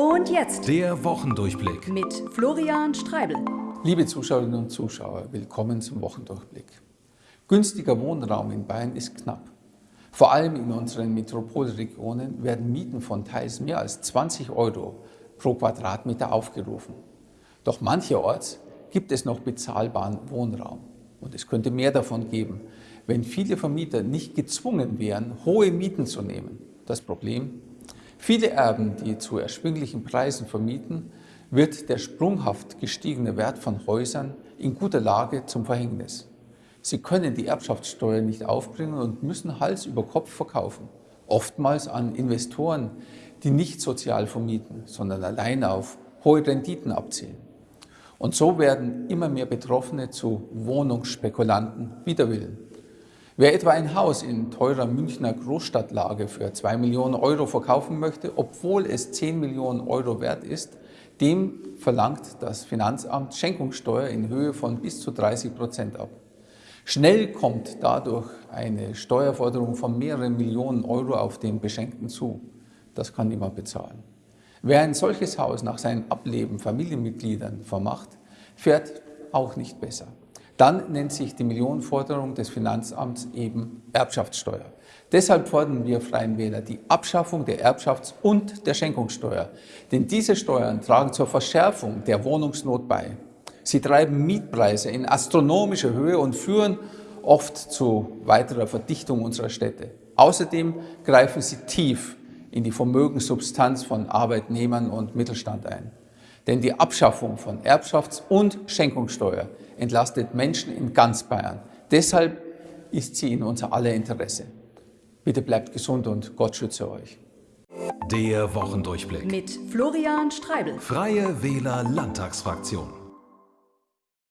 Und jetzt Der Wochendurchblick. mit Florian Streibel. Liebe Zuschauerinnen und Zuschauer, willkommen zum Wochendurchblick. Günstiger Wohnraum in Bayern ist knapp. Vor allem in unseren Metropolregionen werden Mieten von teils mehr als 20 Euro pro Quadratmeter aufgerufen. Doch mancherorts gibt es noch bezahlbaren Wohnraum. Und es könnte mehr davon geben, wenn viele Vermieter nicht gezwungen wären, hohe Mieten zu nehmen. Das Problem? Viele Erben, die zu erschwinglichen Preisen vermieten, wird der sprunghaft gestiegene Wert von Häusern in guter Lage zum Verhängnis. Sie können die Erbschaftssteuer nicht aufbringen und müssen Hals über Kopf verkaufen. Oftmals an Investoren, die nicht sozial vermieten, sondern allein auf hohe Renditen abzielen. Und so werden immer mehr Betroffene zu Wohnungsspekulanten wider Willen. Wer etwa ein Haus in teurer Münchner Großstadtlage für 2 Millionen Euro verkaufen möchte, obwohl es 10 Millionen Euro wert ist, dem verlangt das Finanzamt Schenkungssteuer in Höhe von bis zu 30 Prozent ab. Schnell kommt dadurch eine Steuerforderung von mehreren Millionen Euro auf den Beschenkten zu. Das kann niemand bezahlen. Wer ein solches Haus nach seinem Ableben Familienmitgliedern vermacht, fährt auch nicht besser. Dann nennt sich die Millionenforderung des Finanzamts eben Erbschaftssteuer. Deshalb fordern wir Freien Wähler die Abschaffung der Erbschafts- und der Schenkungssteuer. Denn diese Steuern tragen zur Verschärfung der Wohnungsnot bei. Sie treiben Mietpreise in astronomische Höhe und führen oft zu weiterer Verdichtung unserer Städte. Außerdem greifen sie tief in die Vermögenssubstanz von Arbeitnehmern und Mittelstand ein. Denn die Abschaffung von Erbschafts- und Schenkungssteuer entlastet Menschen in ganz Bayern. Deshalb ist sie in unser aller Interesse. Bitte bleibt gesund und Gott schütze euch. Der Wochendurchblick. Mit Florian Streibel. Freie Wähler Landtagsfraktion.